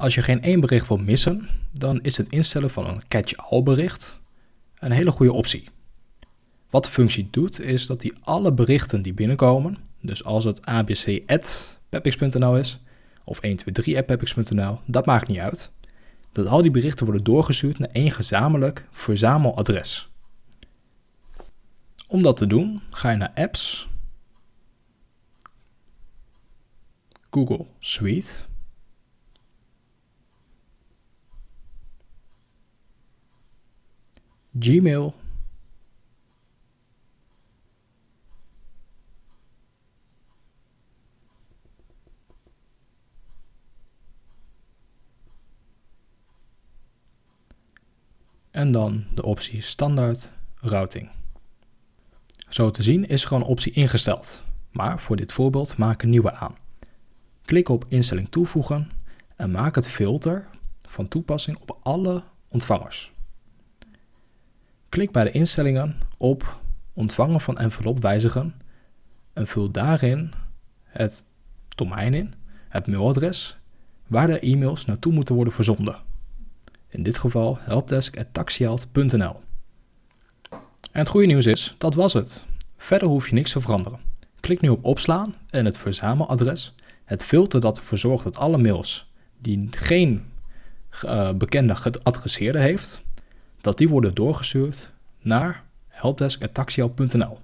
Als je geen één bericht wil missen, dan is het instellen van een catch-all bericht een hele goede optie. Wat de functie doet, is dat hij alle berichten die binnenkomen, dus als het abc.pepix.nl is, of 123.pepix.nl, dat maakt niet uit, dat al die berichten worden doorgestuurd naar één gezamenlijk verzameladres. Om dat te doen, ga je naar Apps, Google Suite, Gmail, en dan de optie standaard routing. Zo te zien is gewoon optie ingesteld, maar voor dit voorbeeld maak een nieuwe aan. Klik op instelling toevoegen en maak het filter van toepassing op alle ontvangers. Klik bij de instellingen op ontvangen van envelop wijzigen en vul daarin het domein in, het mailadres, waar de e-mails naartoe moeten worden verzonden. In dit geval helpdesk.taxield.nl. En het goede nieuws is, dat was het. Verder hoef je niks te veranderen. Klik nu op opslaan en het verzameladres, het filter dat ervoor zorgt dat alle mails die geen uh, bekende geadresseerde heeft, dat die worden doorgestuurd naar helpdesk.taxiel.nl.